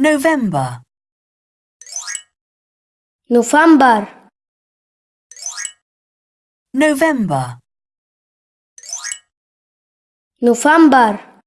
November, November, November, November,